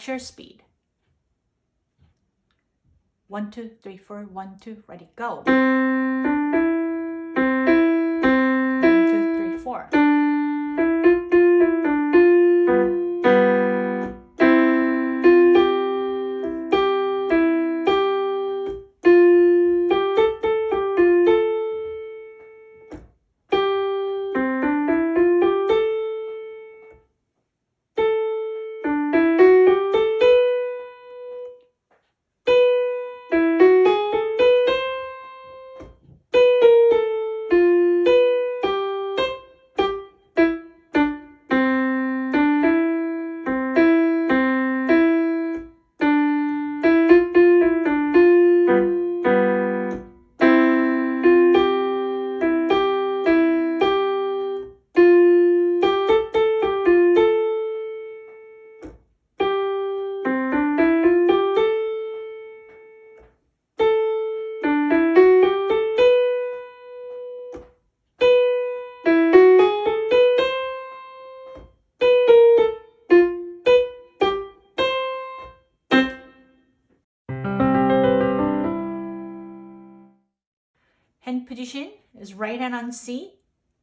At your speed. One, two, three, four, one, two, ready, go. One, two, three, four. Right hand on C,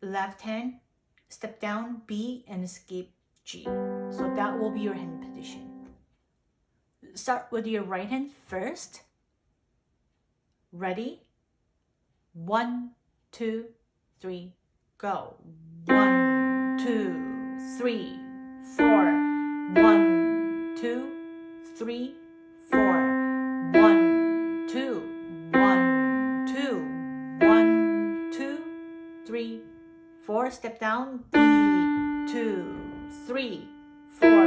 left hand, step down B and escape G. So that will be your hand position. Start with your right hand first. Ready? One, two, three, go. One, two, three, four. One, two, three, four. One, two, three, four. Step down. B, two, three, four.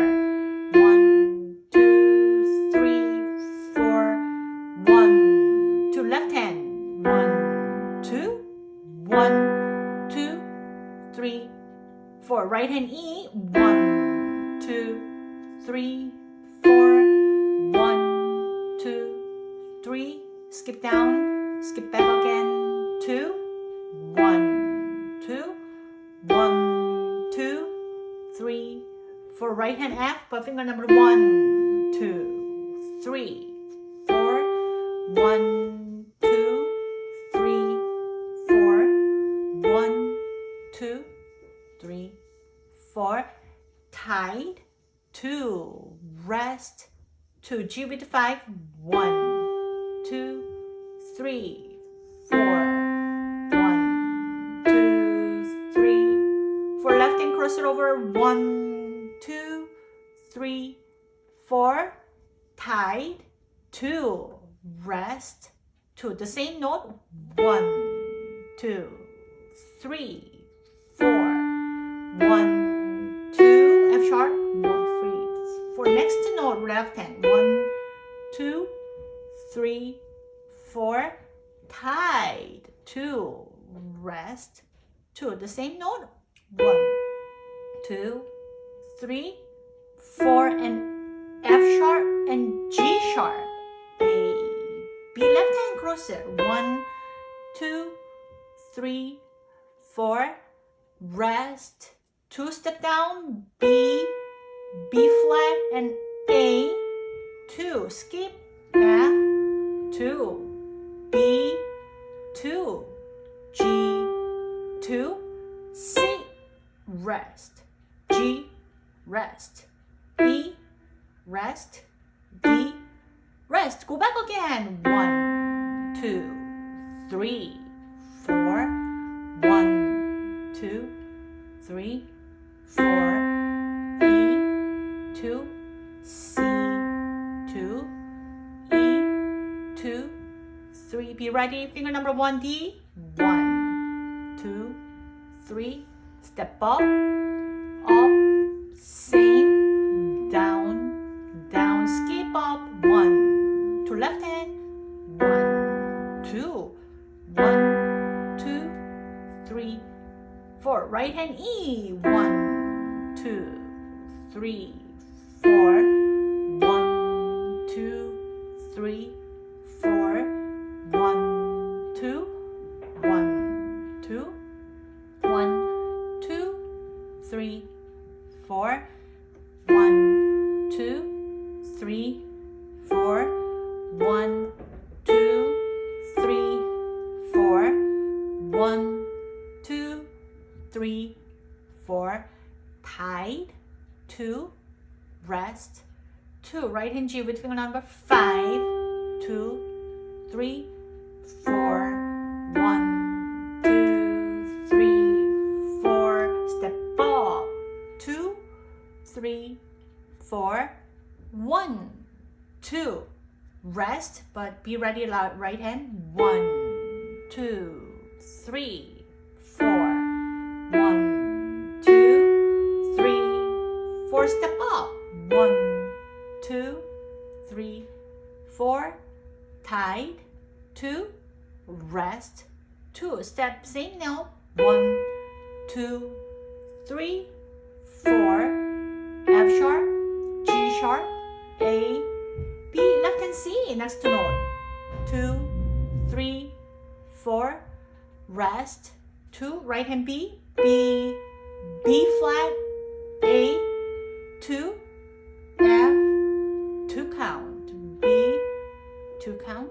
One, two, three, four. One, two. Left hand. One, two, one, two, three, four. Right hand E. One, two, three, four. One, two, three. Skip down. Skip back again. Two. One, two, one, two, three, four. Right hand F, but finger number one, two, three, four. One, two, three, four. One, two, three, four. Tight. Two. Rest. Two. G with five. One, two, three, four. Cross it over. One, two, three, four. tied Two. Rest. Two. The same note. one two three four one two. F sharp. One, three, four. Next note. Left hand. One, two, three, four. tied Two. Rest. Two. The same note. One, two, three, four, and F sharp and G sharp. A, B. Left hand cross it. One, two, three, four. Rest. Two step down. B, B flat, and A. Two. Skip. F. Two. B. Two. G. Two. C. Rest. Rest. E. Rest. D. Rest. Go back again. One, two, three, four. One, two, three, four. E. Two. C. Two. E. Two. Three. Be ready. Finger number one. D. One, two, three. Step up. Four. Right hand E. One, two, three, four. One, two, three, two, rest, two, right hand G with finger number five, two, three, four, one, two, three, four, step up, two, three, four, one, two, rest, but be ready, right hand, one, two, three, four, step up, one, two, three, four, tied, two, rest, two, step, same note, one, two, three, four, F sharp, G sharp, A, B, left hand C, next to note, two, three, four, rest, two, right hand B, B, B flat, A, two, F, two count, B, two count,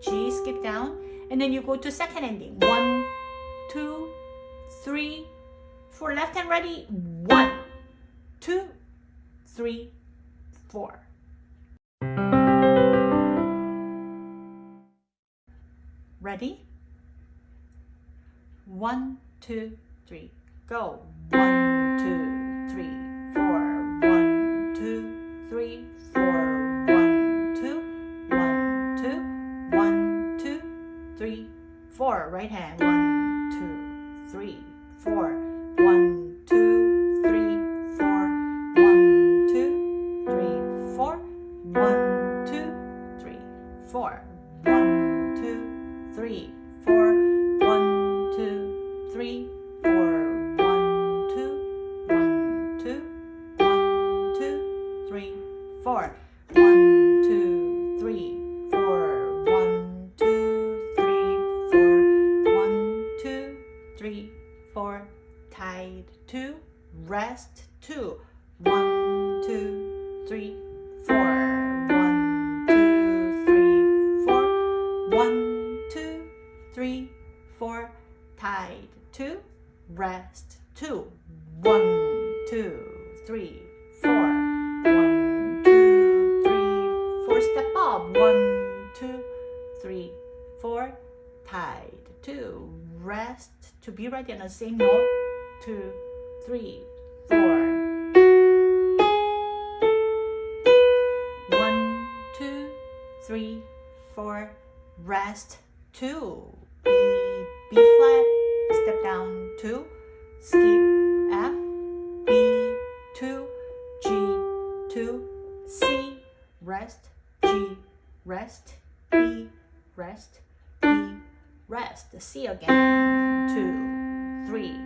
G, skip down, and then you go to second ending, one, two, three, four, left hand ready, one, two, three, four. Ready? One, two, three, go. One, two, four. Right hand. One, two, three, four. One, two, one, two, three, four, one, two, three, four, step up, one, two, three, four, tied, two, rest, to be ready on the same note, two, three, four. One, two, three, four, rest, two, B, B flat, step down, two, skip, rest, E, rest, E, rest, C again, two, three,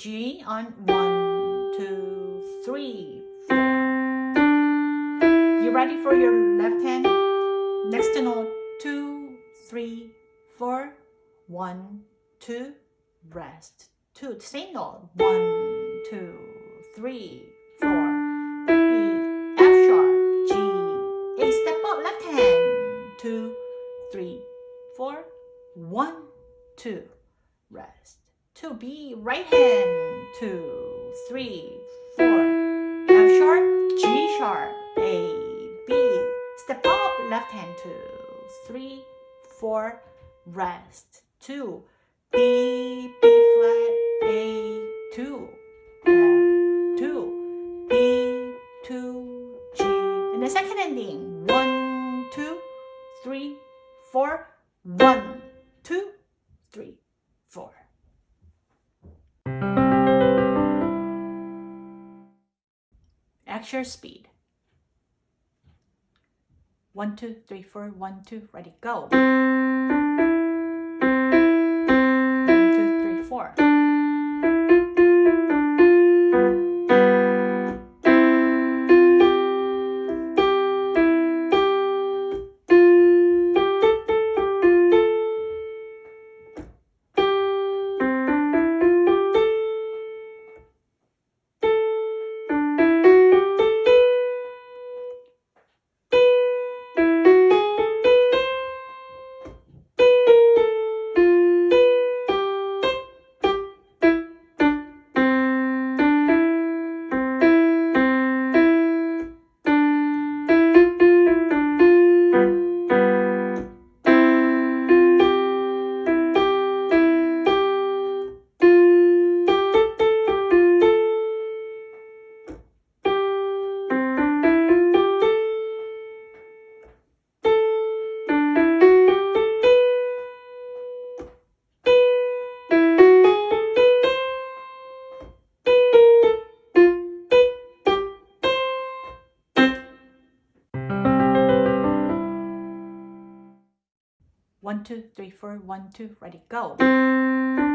G on one, two, three, four. You ready for your left hand? Next note. two, three, four, one, two, rest. Two. Same note. One, two, three, four. E, F sharp, G, A. Step up, left hand. Two, three, four. One, two, rest. Two, B, right hand. Two, three, four. F sharp, G sharp, A, B. Step up, left hand. Two, three, four, rest. Two, B, B flat, A two, F two, B two, G. And the second ending, one, two, three, four, one, two, three, four. At your speed. One, two, three, four, one, two, ready, go. One, two, three, four. two, three, four, one, two, ready, go.